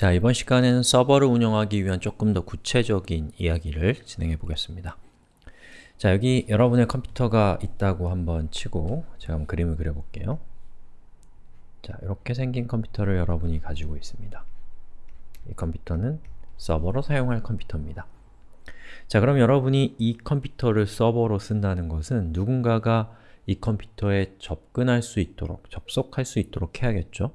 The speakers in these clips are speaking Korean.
자, 이번 시간에는 서버를 운영하기 위한 조금 더 구체적인 이야기를 진행해 보겠습니다. 자, 여기 여러분의 컴퓨터가 있다고 한번 치고 제가 한번 그림을 그려볼게요. 자, 이렇게 생긴 컴퓨터를 여러분이 가지고 있습니다. 이 컴퓨터는 서버로 사용할 컴퓨터입니다. 자, 그럼 여러분이 이 컴퓨터를 서버로 쓴다는 것은 누군가가 이 컴퓨터에 접근할 수 있도록, 접속할 수 있도록 해야겠죠?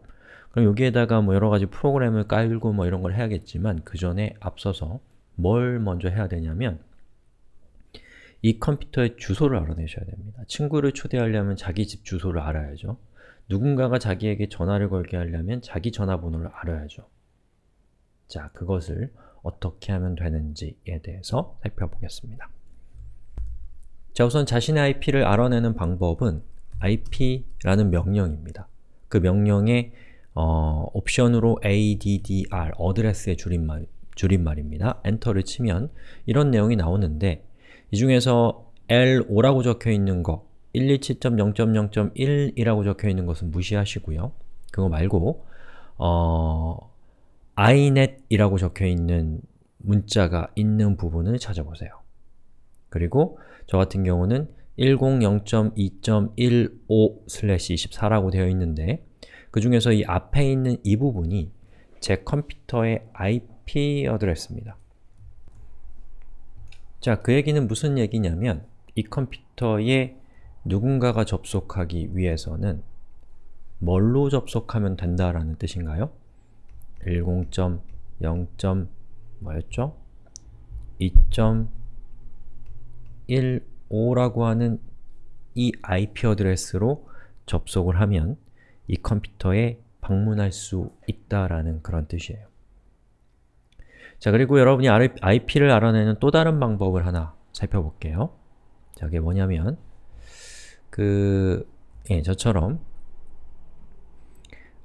그럼 여기에다가 뭐 여러 가지 프로그램을 깔고 뭐 이런 걸 해야겠지만 그 전에 앞서서 뭘 먼저 해야 되냐면 이 컴퓨터의 주소를 알아내셔야 됩니다. 친구를 초대하려면 자기 집 주소를 알아야죠. 누군가가 자기에게 전화를 걸게 하려면 자기 전화번호를 알아야죠. 자, 그것을 어떻게 하면 되는지에 대해서 살펴보겠습니다. 자, 우선 자신의 IP를 알아내는 방법은 IP라는 명령입니다. 그 명령에 어, 옵션으로 addr, 어드레스의 줄임말, 줄임말입니다. 엔터를 치면 이런 내용이 나오는데 이 중에서 L5라고 적혀있는 거 127.0.0.1이라고 적혀있는 것은 무시하시고요. 그거 말고 어, iNet이라고 적혀있는 문자가 있는 부분을 찾아보세요. 그리고 저 같은 경우는 102.2.15/24라고 되어 있는데 그 중에서 이 앞에 있는 이 부분이 제 컴퓨터의 IP 어드레스입니다. 자, 그 얘기는 무슨 얘기냐면 이 컴퓨터에 누군가가 접속하기 위해서는 뭘로 접속하면 된다라는 뜻인가요? 10.0. 뭐였죠? 2.15라고 하는 이 IP 어드레스로 접속을 하면 이 컴퓨터에 방문할 수 있다라는 그런 뜻이에요. 자, 그리고 여러분이 IP를 알아내는 또 다른 방법을 하나 살펴볼게요. 자, 그게 뭐냐면 그, 예, 저처럼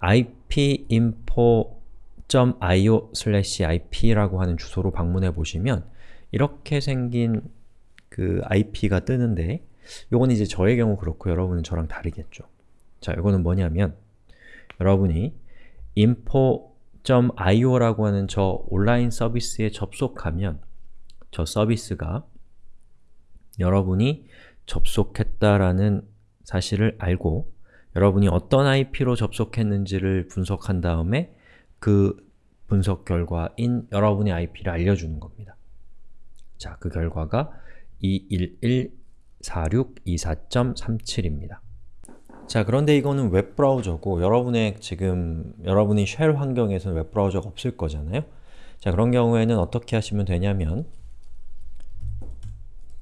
ipinfo.io/ip라고 하는 주소로 방문해 보시면 이렇게 생긴 그 IP가 뜨는데 요건 이제 저의 경우 그렇고 여러분은 저랑 다르겠죠. 자, 이거는 뭐냐면 여러분이 info.io라고 하는 저 온라인 서비스에 접속하면 저 서비스가 여러분이 접속했다라는 사실을 알고 여러분이 어떤 IP로 접속했는지를 분석한 다음에 그 분석 결과인 여러분의 IP를 알려주는 겁니다. 자, 그 결과가 211-4624.37입니다. 자, 그런데 이거는 웹브라우저고 여러분의 지금 여러분이 쉘 환경에서는 웹브라우저가 없을 거잖아요? 자, 그런 경우에는 어떻게 하시면 되냐면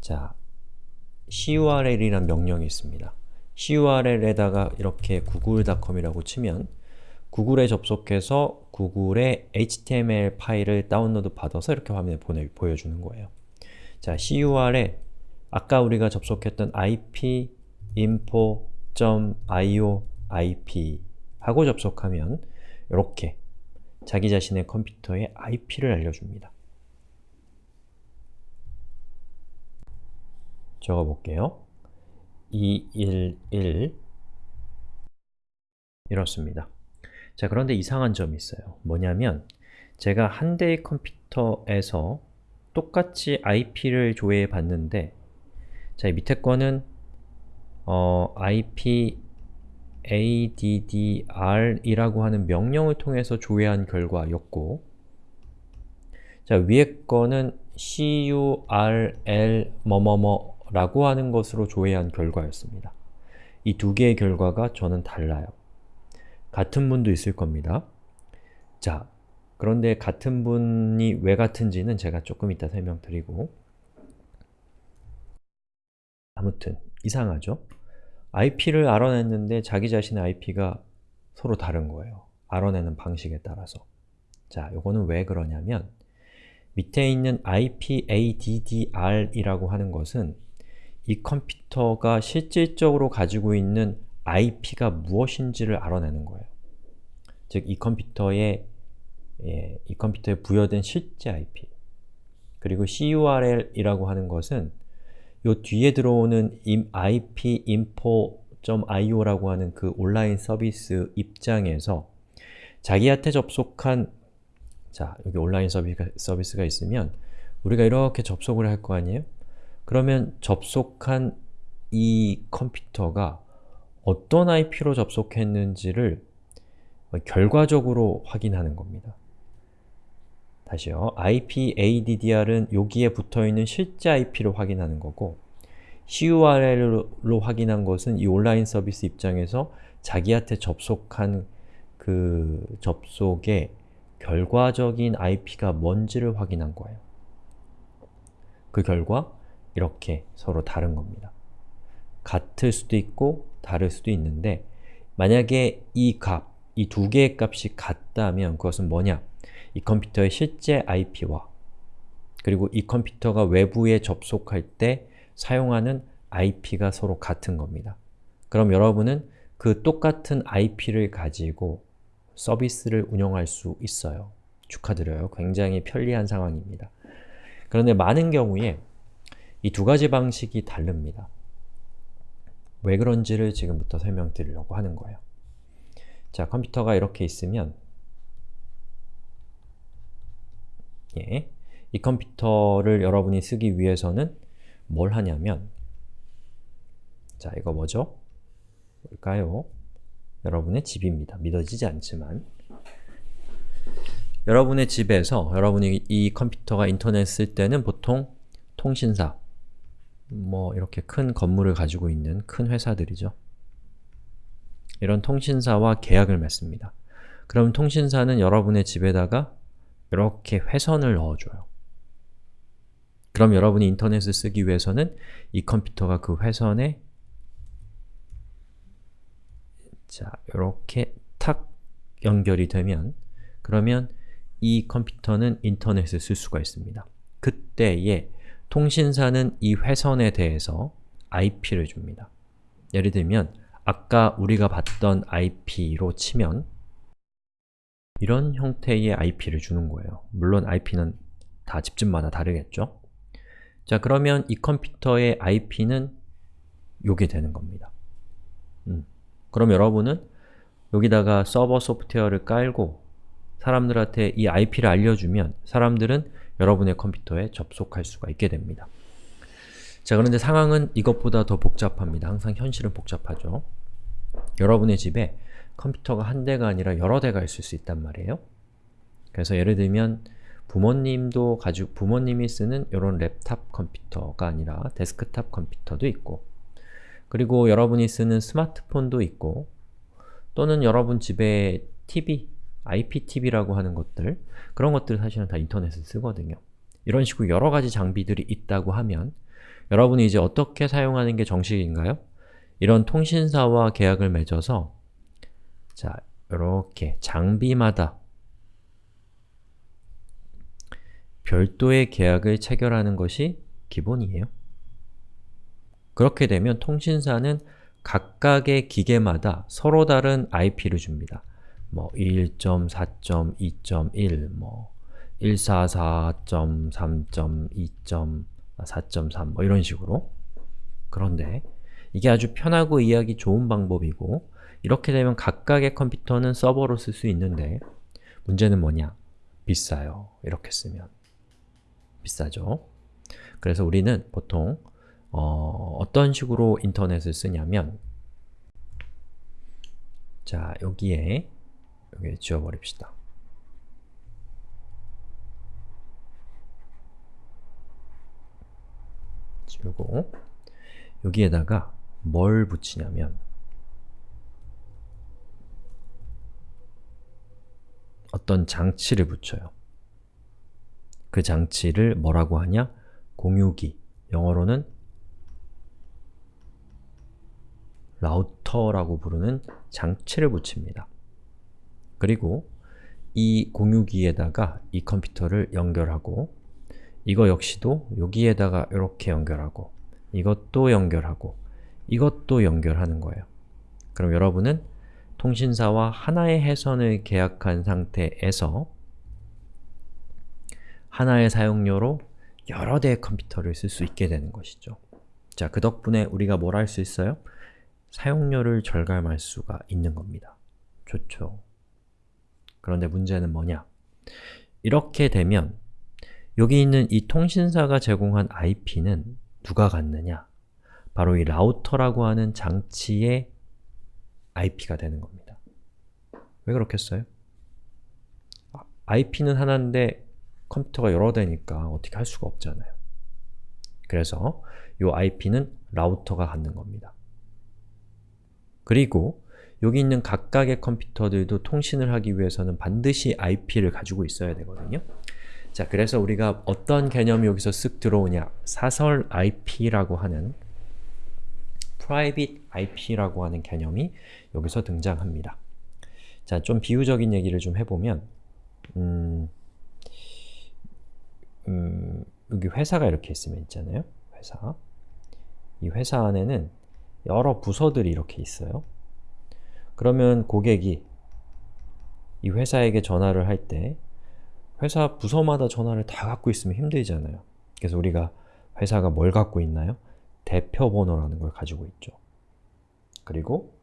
자, curl이라는 명령이 있습니다. curl에다가 이렇게 google.com이라고 치면 구글에 접속해서 구글의 HTML 파일을 다운로드 받아서 이렇게 화면에 보내, 보여주는 거예요. 자, cur에 아까 우리가 접속했던 ip info .io ip 하고 접속하면 이렇게 자기 자신의 컴퓨터의 IP를 알려줍니다. 적어볼게요. 211 이렇습니다. 자, 그런데 이상한 점이 있어요. 뭐냐면 제가 한 대의 컴퓨터에서 똑같이 IP를 조회해 봤는데 자, 밑에 거는 어, IP addr이라고 하는 명령을 통해서 조회한 결과였고 자, 위에 거는 curl 뭐뭐뭐라고 하는 것으로 조회한 결과였습니다. 이 두 개의 결과가 저는 달라요. 같은 분도 있을 겁니다. 자, 그런데 같은 분이 왜 같은지는 제가 조금 이따 설명드리고 아무튼 이상하죠? IP를 알아냈는데 자기 자신의 IP가 서로 다른 거예요. 알아내는 방식에 따라서. 자, 요거는 왜 그러냐면 밑에 있는 IPADDR이라고 하는 것은 이 컴퓨터가 실질적으로 가지고 있는 IP가 무엇인지를 알아내는 거예요. 즉, 이 컴퓨터에 예, 이 컴퓨터에 부여된 실제 IP 그리고 CURL이라고 하는 것은 요 뒤에 들어오는 ip info.io라고 하는 그 온라인 서비스 입장에서 자기한테 접속한 자, 여기 온라인 서비스가, 서비스 가 있으면 우리가 이렇게 접속을 할 거 아니에요? 그러면 접속한 이 컴퓨터가 어떤 IP로 접속했는지를 결과적으로 확인하는 겁니다. 다시요. IP-ADDR은 여기에 붙어있는 실제 IP를 확인하는 거고 CURL로 확인한 것은 이 온라인 서비스 입장에서 자기한테 접속한 그 접속의 결과적인 IP가 뭔지를 확인한 거예요. 그 결과 이렇게 서로 다른 겁니다. 같을 수도 있고 다를 수도 있는데 만약에 이 값, 이 두 개의 값이 같다면 그것은 뭐냐? 이 컴퓨터의 실제 IP와 그리고 이 컴퓨터가 외부에 접속할 때 사용하는 IP가 서로 같은 겁니다. 그럼 여러분은 그 똑같은 IP를 가지고 서비스를 운영할 수 있어요. 축하드려요. 굉장히 편리한 상황입니다. 그런데 많은 경우에 이 두 가지 방식이 다릅니다. 왜 그런지를 지금부터 설명드리려고 하는 거예요. 자, 컴퓨터가 이렇게 있으면 예, 이 컴퓨터를 여러분이 쓰기 위해서는 뭘 하냐면 자, 이거 뭐죠? 뭘까요? 여러분의 집입니다. 믿어지지 않지만 여러분의 집에서 여러분이 이 컴퓨터가 인터넷 쓸 때는 보통 통신사 뭐 이렇게 큰 건물을 가지고 있는 큰 회사들이죠. 이런 통신사와 계약을 맺습니다. 그럼 통신사는 여러분의 집에다가 이렇게 회선을 넣어줘요. 그럼 여러분이 인터넷을 쓰기 위해서는 이 컴퓨터가 그 회선에 자, 이렇게 탁 연결이 되면 그러면 이 컴퓨터는 인터넷을 쓸 수가 있습니다. 그때에 통신사는 이 회선에 대해서 IP를 줍니다. 예를 들면 아까 우리가 봤던 IP로 치면 이런 형태의 IP를 주는 거예요. 물론 IP는 다 집집마다 다르겠죠? 자, 그러면 이 컴퓨터의 IP는 요게 되는 겁니다. 음. 그럼 여러분은 여기다가 서버 소프트웨어를 깔고 사람들한테 이 IP를 알려주면 사람들은 여러분의 컴퓨터에 접속할 수가 있게 됩니다. 자, 그런데 상황은 이것보다 더 복잡합니다. 항상 현실은 복잡하죠. 여러분의 집에 컴퓨터가 한 대가 아니라 여러 대가 있을 수 있단 말이에요. 그래서 예를 들면 부모님도 가지고 부모님이 쓰는 이런 랩탑 컴퓨터가 아니라 데스크탑 컴퓨터도 있고 그리고 여러분이 쓰는 스마트폰도 있고 또는 여러분 집에 TV, IPTV라고 하는 것들 그런 것들 사실은 다 인터넷을 쓰거든요. 이런 식으로 여러 가지 장비들이 있다고 하면 여러분이 이제 어떻게 사용하는 게 정식인가요? 이런 통신사와 계약을 맺어서 자, 이렇게 장비마다 별도의 계약을 체결하는 것이 기본이에요. 그렇게 되면 통신사는 각각의 기계마다 서로 다른 IP를 줍니다. 뭐 1.4.2.1, 뭐 144.3.2.4.3, 뭐 이런 식으로 그런데 이게 아주 편하고 이해하기 좋은 방법이고 이렇게 되면 각각의 컴퓨터는 서버로 쓸 수 있는데 문제는 뭐냐? 비싸요. 이렇게 쓰면. 비싸죠? 그래서 우리는 보통 어, 떤 식으로 인터넷을 쓰냐면 자, 여기에 여기 지워버립시다. 지우고 여기에다가 뭘 붙이냐면 어떤 장치를 붙여요. 그 장치를 뭐라고 하냐? 공유기, 영어로는 라우터라고 부르는 장치를 붙입니다. 그리고 이 공유기에다가 이 컴퓨터를 연결하고 이거 역시도 여기에다가 이렇게 연결하고 이것도 연결하고 이것도 연결하는 거예요. 그럼 여러분은 통신사와 하나의 해선을 계약한 상태에서 하나의 사용료로 여러 대의 컴퓨터를 쓸 수 있게 되는 것이죠. 자, 그 덕분에 우리가 뭘 할 수 있어요? 사용료를 절감할 수가 있는 겁니다. 좋죠. 그런데 문제는 뭐냐? 이렇게 되면 여기 있는 이 통신사가 제공한 IP는 누가 갖느냐? 바로 이 라우터라고 하는 장치의 IP가 되는 겁니다. 왜 그렇겠어요? IP는 하나인데 컴퓨터가 여러 대니까 어떻게 할 수가 없잖아요. 그래서 이 IP는 라우터가 갖는 겁니다. 그리고 여기 있는 각각의 컴퓨터들도 통신을 하기 위해서는 반드시 IP를 가지고 있어야 되거든요. 자, 그래서 우리가 어떤 개념이 여기서 쓱 들어오냐 사설 IP라고 하는 private IP라고 하는 개념이 여기서 등장합니다. 자, 좀 비유적인 얘기를 좀 해보면 음, 음, 여기 회사가 이렇게 있으면 있잖아요. 회사. 이 회사 안에는 여러 부서들이 이렇게 있어요. 그러면 고객이 이 회사에게 전화를 할 때 회사 부서마다 전화를 다 갖고 있으면 힘들잖아요. 그래서 우리가 회사가 뭘 갖고 있나요? 대표 번호라는 걸 가지고 있죠. 그리고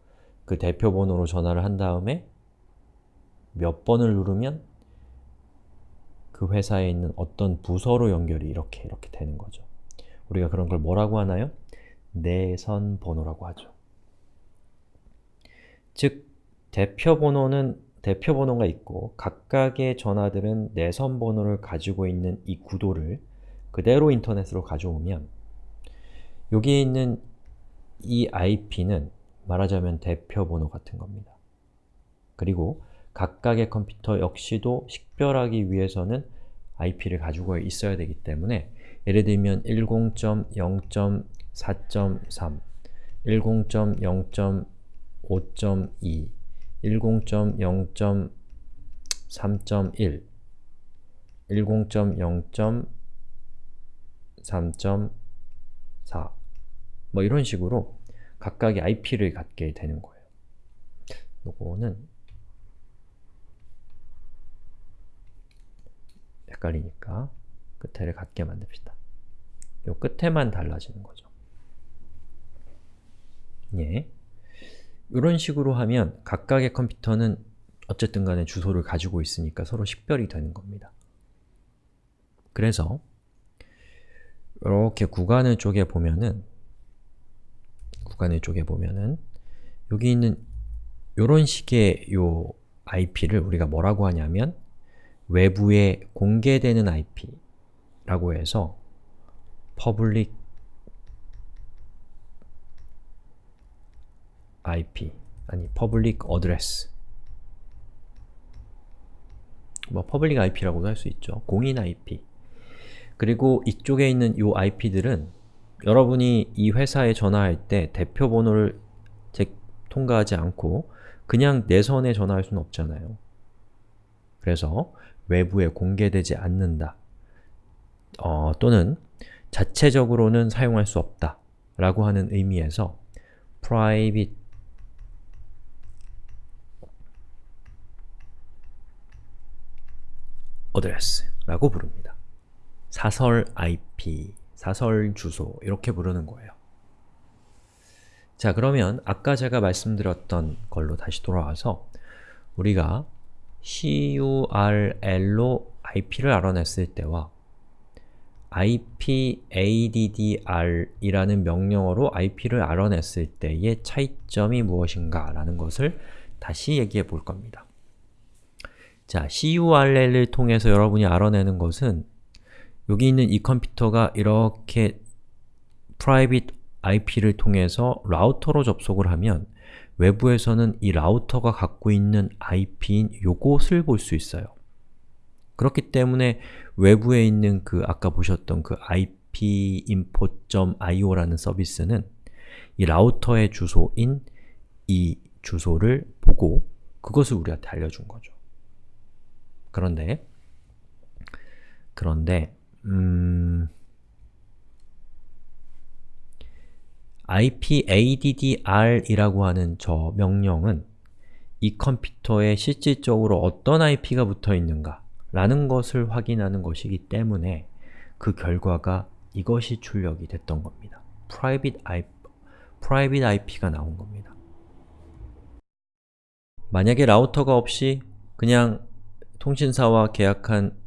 그 대표 번호로 전화를 한 다음에 몇 번을 누르면 그 회사에 있는 어떤 부서로 연결이 이렇게 이렇게 되는 거죠. 우리가 그런 걸 뭐라고 하나요? 내선 번호라고 하죠. 즉, 대표 번호는 대표 번호가 있고 각각의 전화들은 내선 번호를 가지고 있는 이 구도를 그대로 인터넷으로 가져오면 여기에 있는 이 IP는 말하자면 대표 번호 같은 겁니다. 그리고 각각의 컴퓨터 역시도 식별하기 위해서는 IP를 가지고 있어야 되기 때문에 예를 들면 10.0.4.3, 10.0.5.2, 10.0.3.1, 10.0.3.4 뭐 이런 식으로 각각의 IP를 갖게 되는 거예요. 요거는 헷갈리니까 끝에를 같게 만듭시다. 요 끝에만 달라지는 거죠. 예. 이런 식으로 하면 각각의 컴퓨터는 어쨌든 간에 주소를 가지고 있으니까 서로 식별이 되는 겁니다. 그래서 이렇게 구간을 쪼개 보면은 구간을 쪼개 보면은 여기 있는 이런 식의 요 IP를 우리가 뭐라고 하냐면 외부에 공개되는 IP라고 해서 public IP 아니 public address 뭐 public IP라고도 할 수 있죠. 공인 IP 그리고 이쪽에 있는 이 IP들은 여러분이 이 회사에 전화할 때 대표 번호를 통과하지 않고 그냥 내선에 전화할 수는 없잖아요. 그래서 외부에 공개되지 않는다 어, 또는 자체적으로는 사용할 수 없다 라고 하는 의미에서 private address 라고 부릅니다. 사설 IP, 사설 주소 이렇게 부르는 거예요. 자 그러면 아까 제가 말씀드렸던 걸로 다시 돌아와서 우리가 curl로 IP를 알아냈을 때와 ipaddr이라는 명령어로 IP를 알아냈을 때의 차이점이 무엇인가 라는 것을 다시 얘기해 볼 겁니다. 자, curl을 통해서 여러분이 알아내는 것은 여기 있는 이 컴퓨터가 이렇게 private IP를 통해서 라우터로 접속을 하면 외부에서는 이 라우터가 갖고 있는 IP인 요것을 볼 수 있어요. 그렇기 때문에 외부에 있는 그 아까 보셨던 그 ipinfo.io라는 서비스는 이 라우터의 주소인 이 주소를 보고 그것을 우리한테 알려준 거죠. 그런데 그런데 음... ipaddr이라고 하는 저 명령은 이 컴퓨터에 실질적으로 어떤 IP가 붙어 있는가 라는 것을 확인하는 것이기 때문에 그 결과가 이것이 출력이 됐던 겁니다. private, IP, private IP가 나온 겁니다. 만약에 라우터가 없이 그냥 통신사와 계약한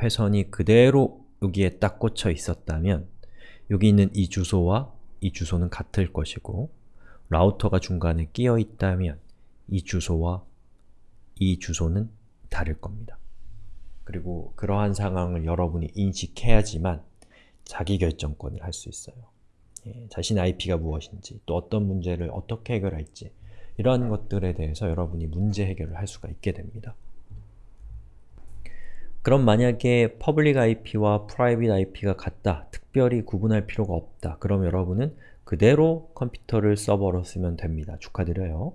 회선이 그대로 여기에 딱 꽂혀 있었다면 여기 있는 이 주소와 이 주소는 같을 것이고 라우터가 중간에 끼어 있다면 이 주소와 이 주소는 다를 겁니다. 그리고 그러한 상황을 여러분이 인식해야지만 자기결정권을 할 수 있어요. 예, 자신의 IP가 무엇인지, 또 어떤 문제를 어떻게 해결할지 이러한 것들에 대해서 여러분이 문제 해결을 할 수가 있게 됩니다. 그럼 만약에 public IP와 private IP가 같다, 특별히 구분할 필요가 없다 그럼 여러분은 그대로 컴퓨터를 서버로 쓰면 됩니다. 축하드려요.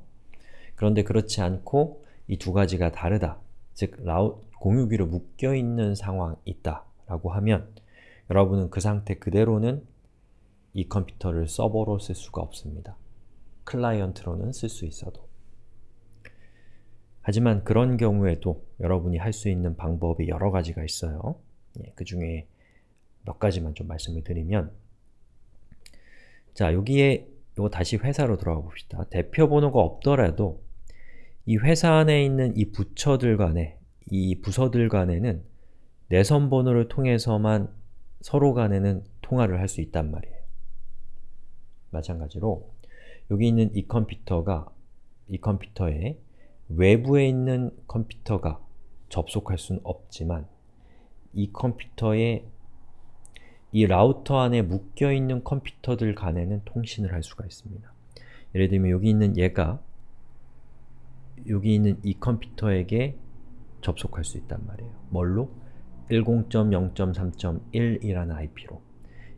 그런데 그렇지 않고 이 두 가지가 다르다, 즉 라우, 공유기로 묶여있는 상황이 있다 라고 하면 여러분은 그 상태 그대로는 이 컴퓨터를 서버로 쓸 수가 없습니다. 클라이언트로는 쓸 수 있어도. 하지만 그런 경우에도 여러분이 할 수 있는 방법이 여러 가지가 있어요. 예, 그 중에 몇 가지만 좀 말씀을 드리면 자, 여기에 요 다시 회사로 들어가 봅시다. 대표 번호가 없더라도 이 회사 안에 있는 이 부처들 간에 이 부서들 간에는 내선 번호를 통해서만 서로 간에는 통화를 할 수 있단 말이에요. 마찬가지로 여기 있는 이 컴퓨터가 이 컴퓨터에 외부에 있는 컴퓨터가 접속할 수는 없지만 이 컴퓨터에 이 라우터 안에 묶여있는 컴퓨터들 간에는 통신을 할 수가 있습니다. 예를 들면 여기 있는 얘가 여기 있는 이 컴퓨터에게 접속할 수 있단 말이에요. 뭘로? 10.0.3.1이라는 IP로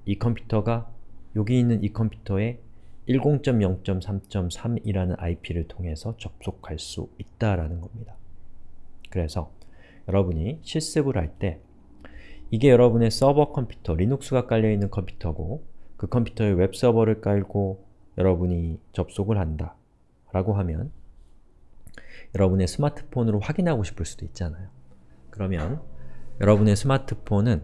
이 컴퓨터가 여기 있는 이 컴퓨터에 10.0.3.3이라는 IP를 통해서 접속할 수 있다라는 겁니다. 그래서 여러분이 실습을 할 때 이게 여러분의 서버 컴퓨터, 리눅스가 깔려있는 컴퓨터고 그 컴퓨터에 웹서버를 깔고 여러분이 접속을 한다 라고 하면 여러분의 스마트폰으로 확인하고 싶을 수도 있잖아요. 그러면 여러분의 스마트폰은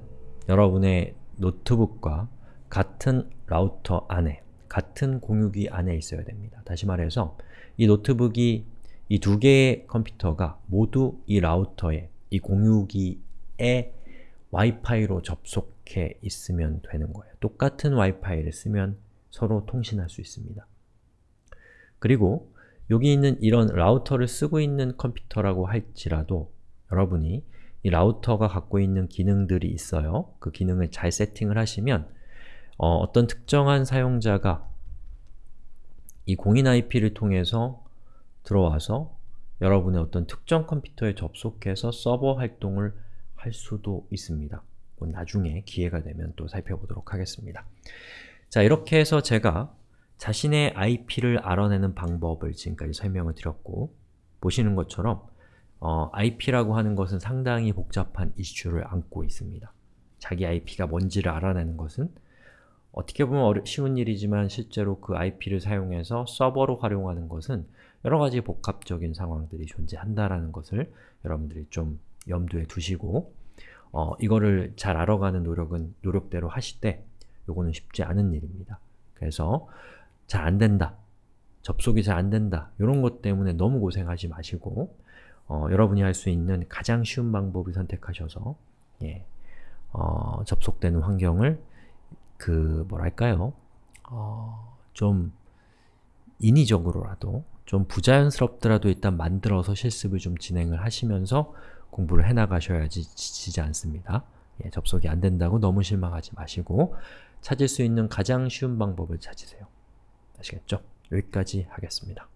여러분의 노트북과 같은 라우터 안에, 같은 공유기 안에 있어야 됩니다. 다시 말해서 이 노트북이 이 두 개의 컴퓨터가 모두 이 라우터에, 이 공유기에 와이파이로 접속해 있으면 되는 거예요. 똑같은 와이파이를 쓰면 서로 통신할 수 있습니다. 그리고 여기 있는 이런 라우터를 쓰고 있는 컴퓨터라고 할지라도 여러분이 이 라우터가 갖고 있는 기능들이 있어요. 그 기능을 잘 세팅을 하시면 어, 떤 특정한 사용자가 이 공인 IP를 통해서 들어와서 여러분의 어떤 특정 컴퓨터에 접속해서 서버 활동을 할 수도 있습니다. 뭐 나중에 기회가 되면 또 살펴보도록 하겠습니다. 자, 이렇게 해서 제가 자신의 IP를 알아내는 방법을 지금까지 설명을 드렸고 보시는 것처럼 어, IP라고 하는 것은 상당히 복잡한 이슈를 안고 있습니다. 자기 IP가 뭔지를 알아내는 것은 어떻게 보면 어려, 쉬운 일이지만 실제로 그 IP를 사용해서 서버로 활용하는 것은 여러 가지 복합적인 상황들이 존재한다라는 것을 여러분들이 좀 염두에 두시고 어, 이거를 잘 알아가는 노력은 노력대로 하시되 요거는 쉽지 않은 일입니다. 그래서 잘 안된다, 접속이 잘 안된다 이런 것 때문에 너무 고생하지 마시고 어, 여러분이 할 수 있는 가장 쉬운 방법을 선택하셔서 예, 어, 접속되는 환경을 그 뭐랄까요 어, 좀 인위적으로라도 좀 부자연스럽더라도 일단 만들어서 실습을 좀 진행을 하시면서 공부를 해나가셔야지 지치지 않습니다. 예, 접속이 안 된다고 너무 실망하지 마시고 찾을 수 있는 가장 쉬운 방법을 찾으세요. 아시겠죠? 여기까지 하겠습니다.